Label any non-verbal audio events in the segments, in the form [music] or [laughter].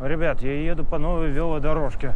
Ребят, я еду по новой велодорожке.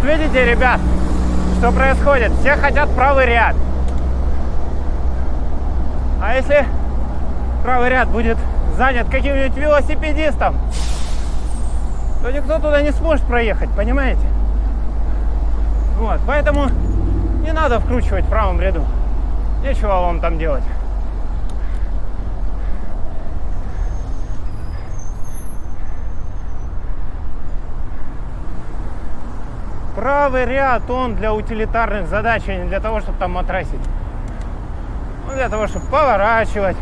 Вот видите, ребят, что происходит? Все хотят правый ряд. А если правый ряд будет занят каким-нибудь велосипедистом, то никто туда не сможет проехать, понимаете? Вот, поэтому не надо вкручивать в правом ряду. Нечего вам там делать. Правый ряд, он для утилитарных задач, а не для того, чтобы там матрасить. Он для того, чтобы поворачивать,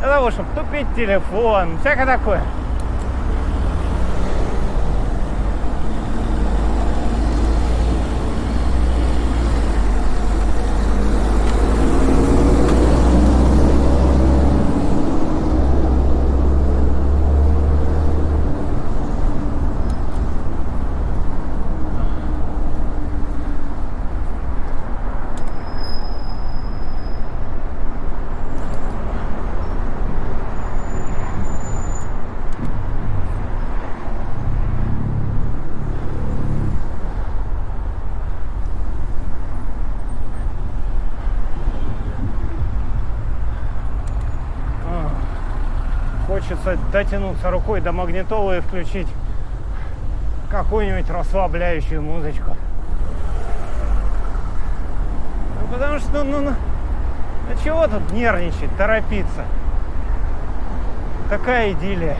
для того, чтобы тупить телефон, всякое такое. А, Хочется дотянуться рукой до магнитолы и включить какую-нибудь расслабляющую музычку. Ну, потому что, ну, ну, ну чего тут нервничать, торопиться? Такая идиллия.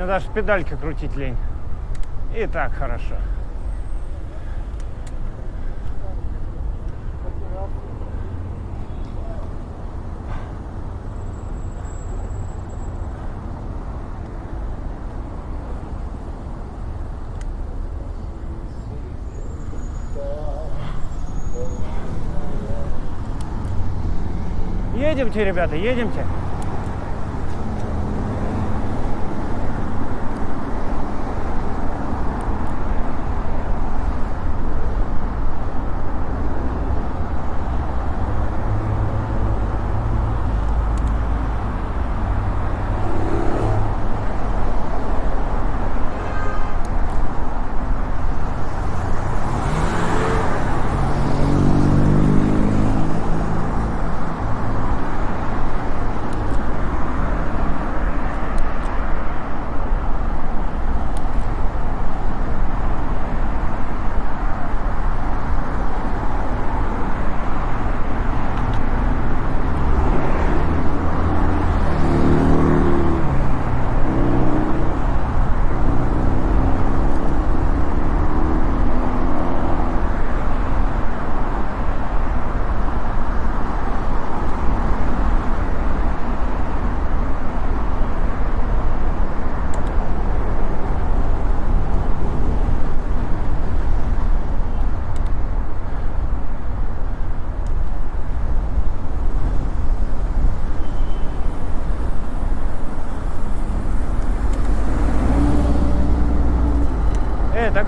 Мне даже педальки крутить лень. И так хорошо. Едемте, ребята, едемте.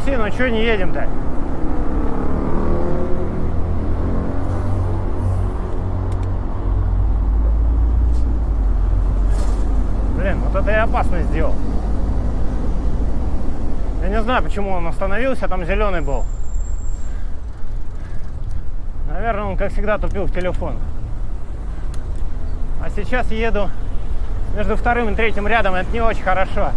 Такси, но что не едем-то? Блин, вот это я опасно сделал. Я не знаю, почему он остановился, там зеленый был. Наверное, он, как всегда, тупил в телефон. А сейчас еду между вторым и третьим рядом, это не очень хорошо.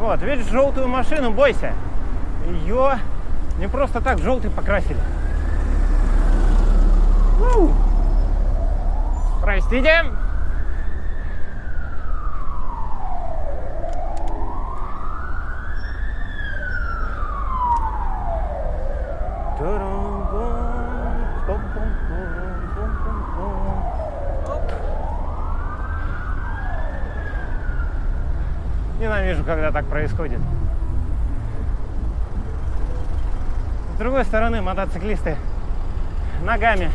Вот, видишь желтую машину, бойся. Ее не просто так желтый покрасили. Простите. Ненавижу, когда так происходит. С другой стороны, мотоциклисты ногами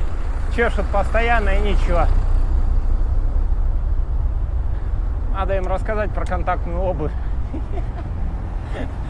чешут постоянно и ничего. Надо им рассказать про контактную обувь. [laughs]